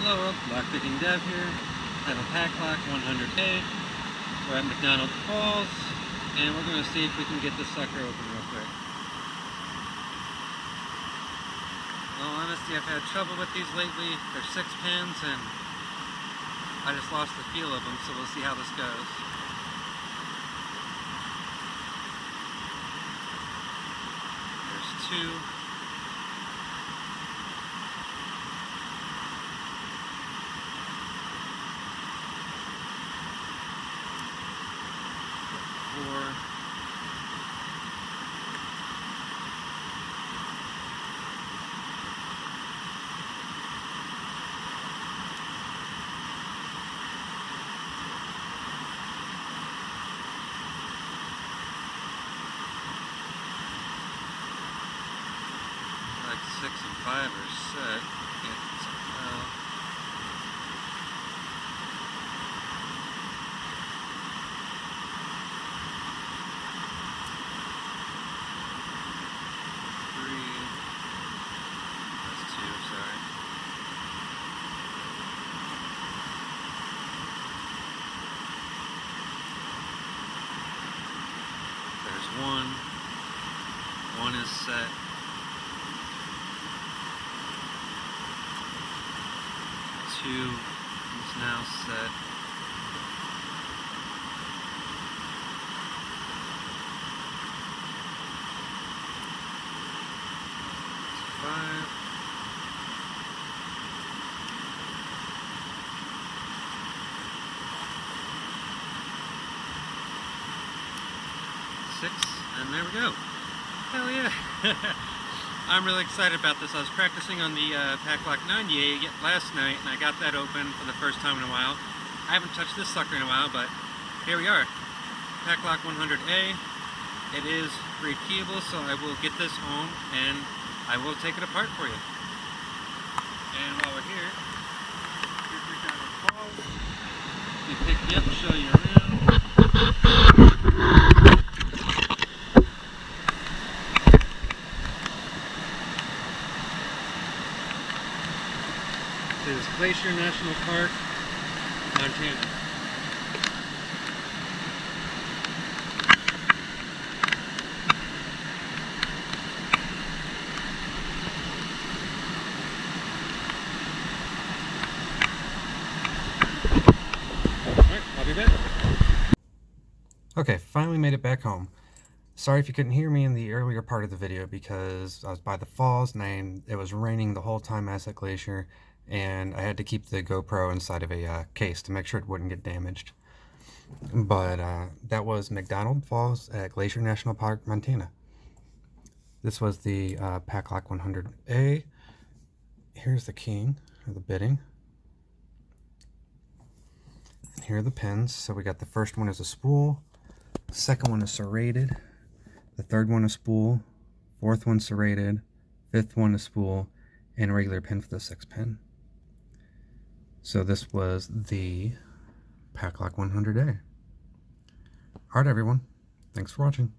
Hello, Lockpicking Dev here. I have a Paclock 100A. We're at McDonald Falls, and we're going to see if we can get this sucker open real quick. Well, honestly, I've had trouble with these lately. They're six pins, and I just lost the feel of them, so we'll see how this goes. There's two. Four. Like six and five are set. Can't tell. Three. That's two, sorry. There's one. One is set. Two is now set. Five. Six, and there we go. Hell yeah. I'm really excited about this. I was practicing on the uh, Paclock 98 last night, and I got that open for the first time in a while. I haven't touched this sucker in a while, but here we are. Paclock 100A. It is rekeyable, so I will get this home, and I will take it apart for you. And while we're here, here's McDonald Falls. Let me pick you up show you around. This is Glacier National Park, Montana. Okay, finally made it back home. Sorry if you couldn't hear me in the earlier part of the video because I was by the falls and I, it was raining the whole time I was at Glacier and I had to keep the GoPro inside of a uh, case to make sure it wouldn't get damaged. But uh, that was McDonald Falls at Glacier National Park, Montana. This was the uh, Paclock 100A. Here's the king of the bidding. And here are the pins. So we got the first one is a spool, second one is serrated, the third one is spool, fourth one serrated, fifth one is spool, and a regular pin for the sixth pin. So this was the Paclock 100A. Alright everyone, thanks for watching.